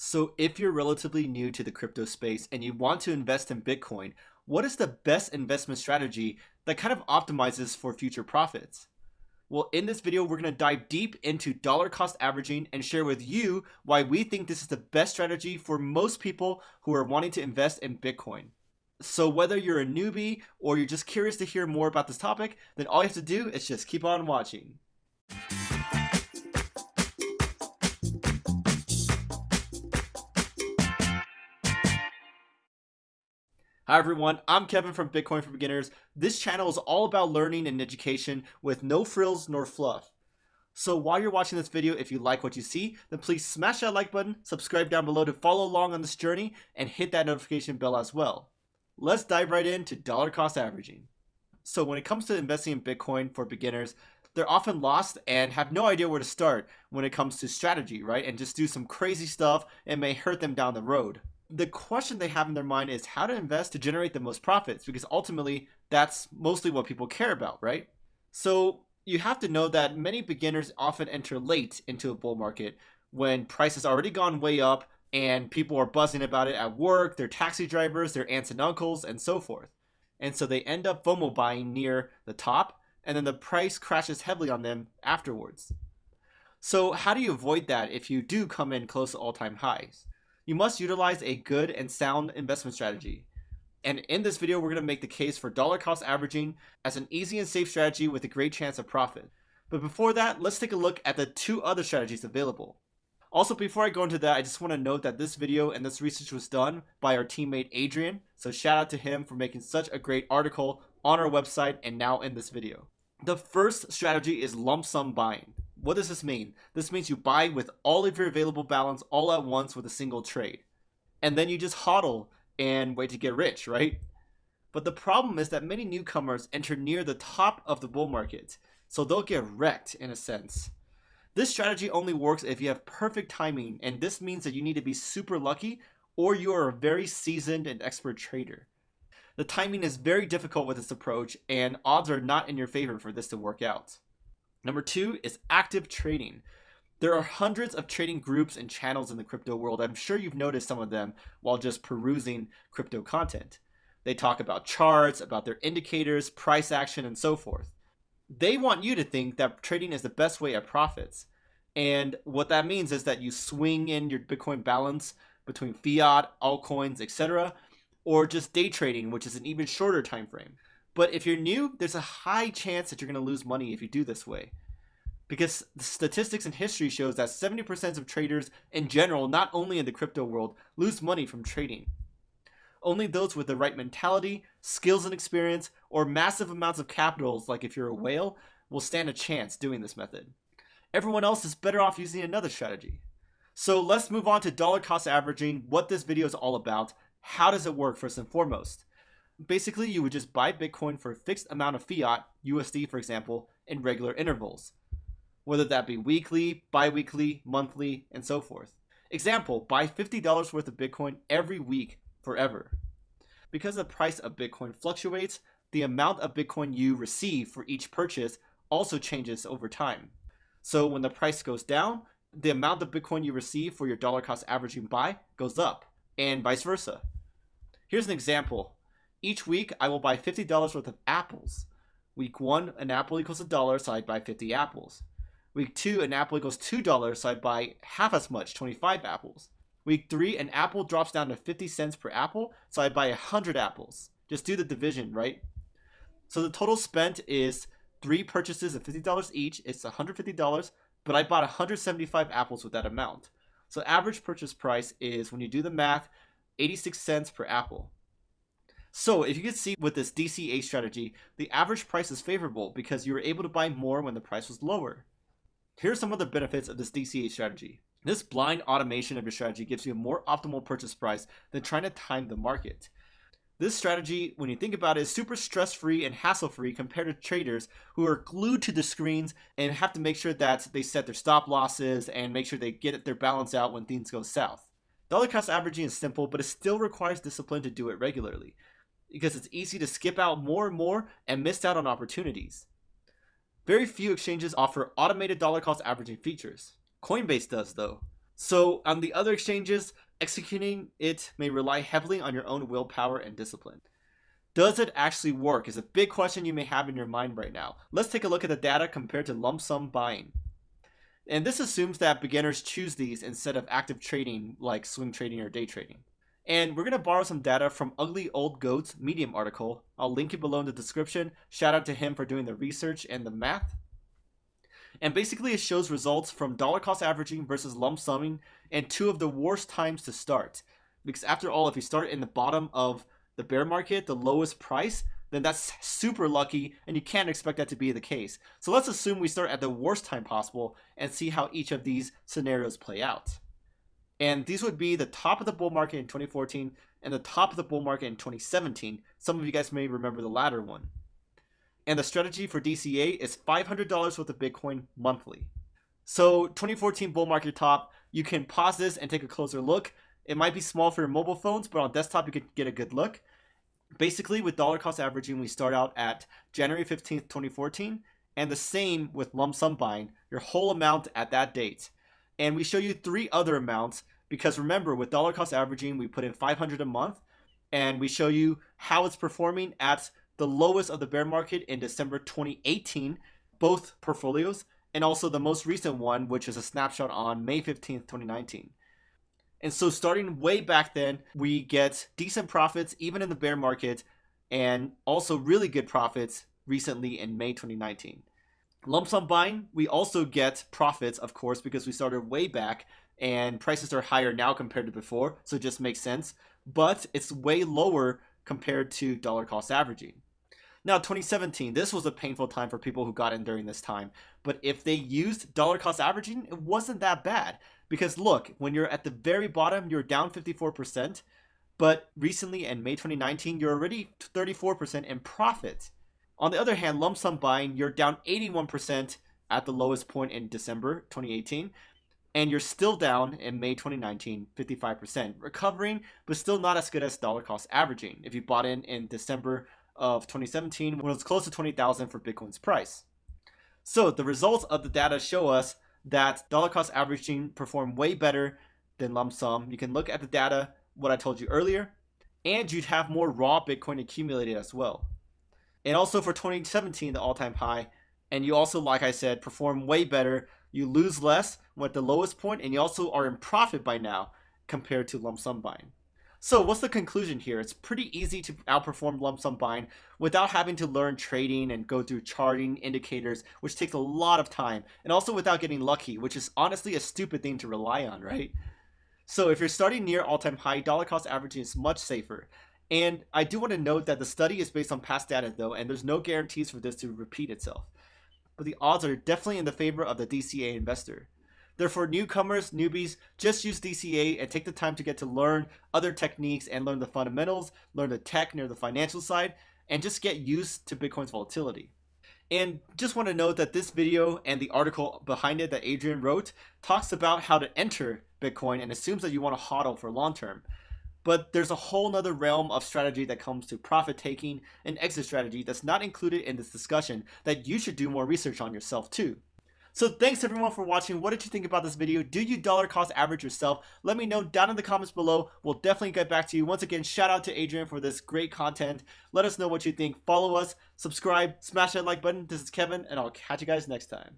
So, if you're relatively new to the crypto space and you want to invest in Bitcoin, what is the best investment strategy that kind of optimizes for future profits? Well, in this video, we're going to dive deep into dollar cost averaging and share with you why we think this is the best strategy for most people who are wanting to invest in Bitcoin. So, whether you're a newbie or you're just curious to hear more about this topic, then all you have to do is just keep on watching. Hi everyone, I'm Kevin from Bitcoin for Beginners. This channel is all about learning and education with no frills nor fluff. So while you're watching this video, if you like what you see, then please smash that like button, subscribe down below to follow along on this journey, and hit that notification bell as well. Let's dive right into dollar cost averaging. So when it comes to investing in Bitcoin for beginners, they're often lost and have no idea where to start when it comes to strategy, right? And just do some crazy stuff and may hurt them down the road the question they have in their mind is how to invest to generate the most profits because ultimately that's mostly what people care about, right? So you have to know that many beginners often enter late into a bull market when price has already gone way up and people are buzzing about it at work, their taxi drivers, their aunts and uncles, and so forth. And so they end up FOMO buying near the top and then the price crashes heavily on them afterwards. So how do you avoid that if you do come in close to all-time highs? You must utilize a good and sound investment strategy. And in this video, we're going to make the case for dollar cost averaging as an easy and safe strategy with a great chance of profit. But before that, let's take a look at the two other strategies available. Also, before I go into that, I just want to note that this video and this research was done by our teammate Adrian. So shout out to him for making such a great article on our website and now in this video. The first strategy is lump sum buying. What does this mean? This means you buy with all of your available balance all at once with a single trade. And then you just hodl and wait to get rich, right? But the problem is that many newcomers enter near the top of the bull market, so they'll get wrecked in a sense. This strategy only works if you have perfect timing, and this means that you need to be super lucky or you are a very seasoned and expert trader. The timing is very difficult with this approach, and odds are not in your favor for this to work out. Number two is active trading. There are hundreds of trading groups and channels in the crypto world. I'm sure you've noticed some of them while just perusing crypto content. They talk about charts, about their indicators, price action, and so forth. They want you to think that trading is the best way at profits. And what that means is that you swing in your Bitcoin balance between fiat, altcoins, etc., or just day trading, which is an even shorter time frame. But if you're new, there's a high chance that you're going to lose money if you do this way. Because the statistics and history shows that 70% of traders in general, not only in the crypto world, lose money from trading. Only those with the right mentality, skills and experience, or massive amounts of capitals, like if you're a whale, will stand a chance doing this method. Everyone else is better off using another strategy. So let's move on to dollar cost averaging, what this video is all about, how does it work first and foremost basically you would just buy Bitcoin for a fixed amount of fiat, USD for example, in regular intervals, whether that be weekly, bi-weekly, monthly, and so forth. Example, buy $50 worth of Bitcoin every week forever. Because the price of Bitcoin fluctuates, the amount of Bitcoin you receive for each purchase also changes over time. So when the price goes down, the amount of Bitcoin you receive for your dollar cost averaging buy goes up, and vice versa. Here's an example each week, I will buy $50 worth of apples. Week one, an apple equals a dollar, so I buy 50 apples. Week two, an apple equals $2, so I buy half as much, 25 apples. Week three, an apple drops down to 50 cents per apple, so I buy 100 apples. Just do the division, right? So the total spent is three purchases of $50 each. It's $150, but I bought 175 apples with that amount. So average purchase price is, when you do the math, 86 cents per apple. So if you can see with this DCA strategy, the average price is favorable because you were able to buy more when the price was lower. Here are some of the benefits of this DCA strategy. This blind automation of your strategy gives you a more optimal purchase price than trying to time the market. This strategy, when you think about it, is super stress-free and hassle-free compared to traders who are glued to the screens and have to make sure that they set their stop losses and make sure they get their balance out when things go south. Dollar cost averaging is simple, but it still requires discipline to do it regularly because it's easy to skip out more and more and miss out on opportunities. Very few exchanges offer automated dollar cost averaging features. Coinbase does though. So on the other exchanges, executing it may rely heavily on your own willpower and discipline. Does it actually work is a big question you may have in your mind right now. Let's take a look at the data compared to lump sum buying. And this assumes that beginners choose these instead of active trading like swing trading or day trading. And we're going to borrow some data from Ugly Old Goat's Medium article. I'll link it below in the description. Shout out to him for doing the research and the math. And basically it shows results from dollar cost averaging versus lump summing and two of the worst times to start. Because after all, if you start in the bottom of the bear market, the lowest price, then that's super lucky and you can't expect that to be the case. So let's assume we start at the worst time possible and see how each of these scenarios play out. And these would be the top of the bull market in 2014 and the top of the bull market in 2017. Some of you guys may remember the latter one. And the strategy for DCA is $500 worth of Bitcoin monthly. So 2014 bull market top, you can pause this and take a closer look. It might be small for your mobile phones, but on desktop you can get a good look. Basically, with dollar cost averaging, we start out at January 15th, 2014, and the same with lump sum buying, your whole amount at that date. And we show you three other amounts because remember, with dollar cost averaging, we put in 500 a month, and we show you how it's performing at the lowest of the bear market in December 2018, both portfolios, and also the most recent one, which is a snapshot on May 15th, 2019. And so starting way back then, we get decent profits even in the bear market and also really good profits recently in May 2019. Lump sum buying, we also get profits, of course, because we started way back and prices are higher now compared to before, so it just makes sense. But it's way lower compared to dollar cost averaging. Now, 2017, this was a painful time for people who got in during this time. But if they used dollar cost averaging, it wasn't that bad. Because look, when you're at the very bottom, you're down 54%, but recently in May 2019, you're already 34% in profit. On the other hand, lump sum buying, you're down 81% at the lowest point in December 2018, and you're still down in May 2019, 55%, recovering, but still not as good as dollar cost averaging if you bought in in December of 2017 when it was close to 20,000 for Bitcoin's price. So the results of the data show us that dollar cost averaging performed way better than lump sum. You can look at the data, what I told you earlier, and you'd have more raw Bitcoin accumulated as well. And also for 2017, the all-time high, and you also, like I said, perform way better. You lose less at the lowest point, and you also are in profit by now compared to lump sum buying. So what's the conclusion here? It's pretty easy to outperform lump sum buying without having to learn trading and go through charting indicators, which takes a lot of time, and also without getting lucky, which is honestly a stupid thing to rely on, right? So if you're starting near all-time high, dollar cost averaging is much safer. And I do want to note that the study is based on past data though, and there's no guarantees for this to repeat itself. But the odds are definitely in the favor of the DCA investor. Therefore, newcomers, newbies, just use DCA and take the time to get to learn other techniques and learn the fundamentals, learn the tech near the financial side, and just get used to Bitcoin's volatility. And just want to note that this video and the article behind it that Adrian wrote talks about how to enter Bitcoin and assumes that you want to hodl for long term. But there's a whole nother realm of strategy that comes to profit taking and exit strategy that's not included in this discussion that you should do more research on yourself too. So thanks everyone for watching. What did you think about this video? Do you dollar cost average yourself? Let me know down in the comments below. We'll definitely get back to you. Once again, shout out to Adrian for this great content. Let us know what you think. Follow us, subscribe, smash that like button. This is Kevin, and I'll catch you guys next time.